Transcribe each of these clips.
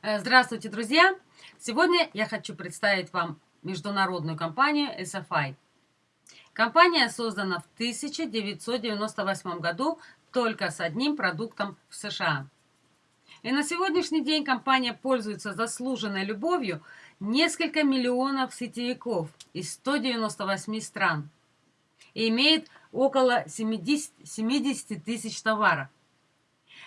Э, здравствуйте, друзья! Сегодня я хочу представить вам международную компанию SFI. Компания создана в 1998 году только с одним продуктом в США. И на сегодняшний день компания пользуется заслуженной любовью несколько миллионов сетевиков из 198 стран и имеет около 70, 70 тысяч товаров.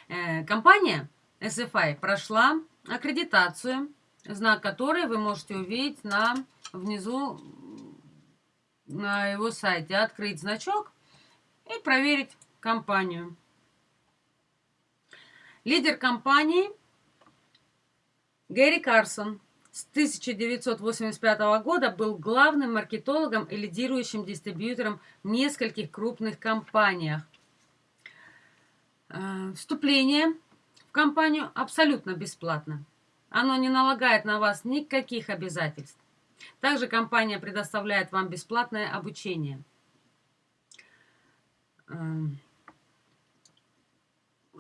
Э, компания SFI прошла аккредитацию, знак которой вы можете увидеть на, внизу на его сайте. Открыть значок и проверить компанию. Лидер компании Гэри Карсон с 1985 года был главным маркетологом и лидирующим дистрибьютором в нескольких крупных компаниях. Э, вступление компанию абсолютно бесплатно. Оно не налагает на вас никаких обязательств. Также компания предоставляет вам бесплатное обучение.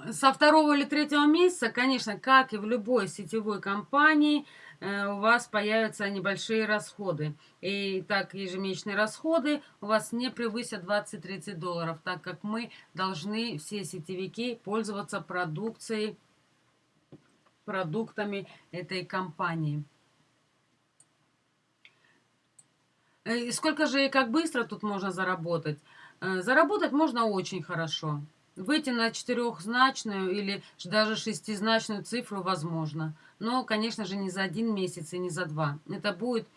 Со второго или третьего месяца, конечно, как и в любой сетевой компании, э, у вас появятся небольшие расходы. И так ежемесячные расходы у вас не превысят 20-30 долларов, так как мы должны, все сетевики, пользоваться продукцией продуктами этой компании. Э, и сколько же и как быстро тут можно заработать? Э, заработать можно очень хорошо. Выйти на четырехзначную или даже шестизначную цифру возможно. Но, конечно же, не за один месяц и не за два. Это будет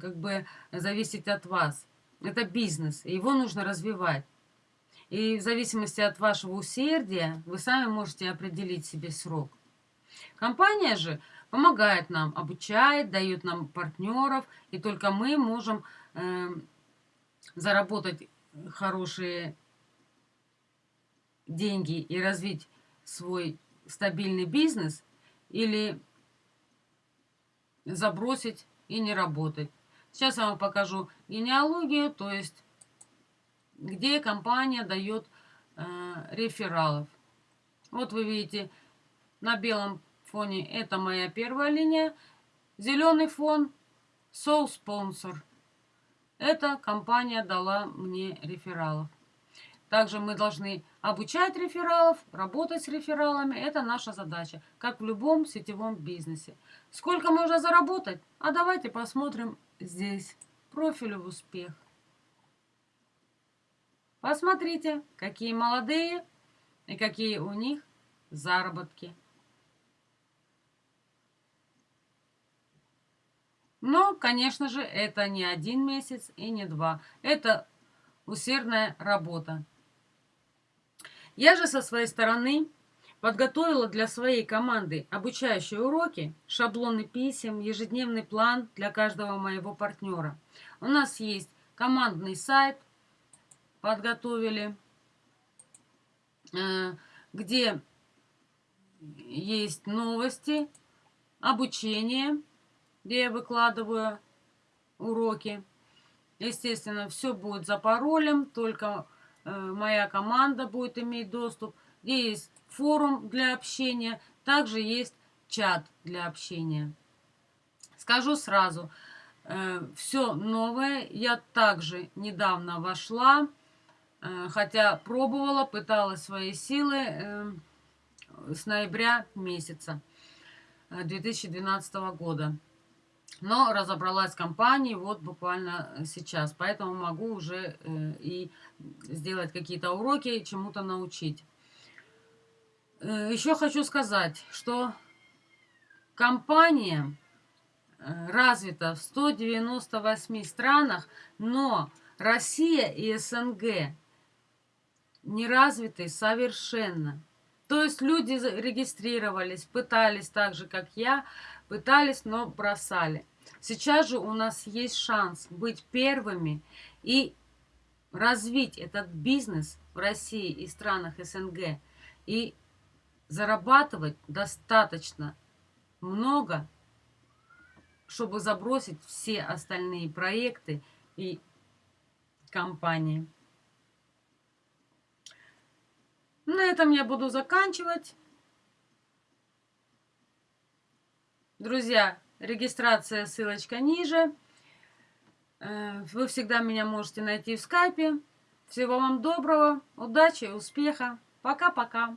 как бы зависеть от вас. Это бизнес, и его нужно развивать. И в зависимости от вашего усердия вы сами можете определить себе срок. Компания же помогает нам, обучает, дает нам партнеров, и только мы можем э, заработать хорошие деньги и развить свой стабильный бизнес или забросить и не работать. Сейчас я вам покажу генеалогию, то есть где компания дает э, рефералов. Вот вы видите, на белом фоне это моя первая линия. Зеленый фон Soul Sponsor. Эта компания дала мне рефералов. Также мы должны обучать рефералов, работать с рефералами. Это наша задача, как в любом сетевом бизнесе. Сколько можно заработать? А давайте посмотрим здесь. Профиль в успех. Посмотрите, какие молодые и какие у них заработки. Но, конечно же, это не один месяц и не два. Это усердная работа. Я же со своей стороны подготовила для своей команды обучающие уроки, шаблоны писем, ежедневный план для каждого моего партнера. У нас есть командный сайт, подготовили, э, где есть новости, обучение, где я выкладываю уроки. Естественно, все будет за паролем, только моя команда будет иметь доступ. Где есть форум для общения, также есть чат для общения. Скажу сразу, э, все новое. Я также недавно вошла, э, хотя пробовала, пыталась свои силы э, с ноября месяца 2012 э, года. Но разобралась в компании вот буквально э, сейчас. Поэтому могу уже э, и сделать какие-то уроки, чему-то научить. Э, еще хочу сказать, что компания развита в 198 странах, но Россия и СНГ не развиты совершенно. То есть люди регистрировались, пытались так же, как я, пытались, но бросали. Сейчас же у нас есть шанс быть первыми и развить этот бизнес в России и странах СНГ и зарабатывать достаточно много, чтобы забросить все остальные проекты и компании. На этом я буду заканчивать. Друзья, регистрация, ссылочка ниже. Э, вы всегда меня можете найти в скайпе. Всего вам доброго, удачи, успеха. Пока-пока.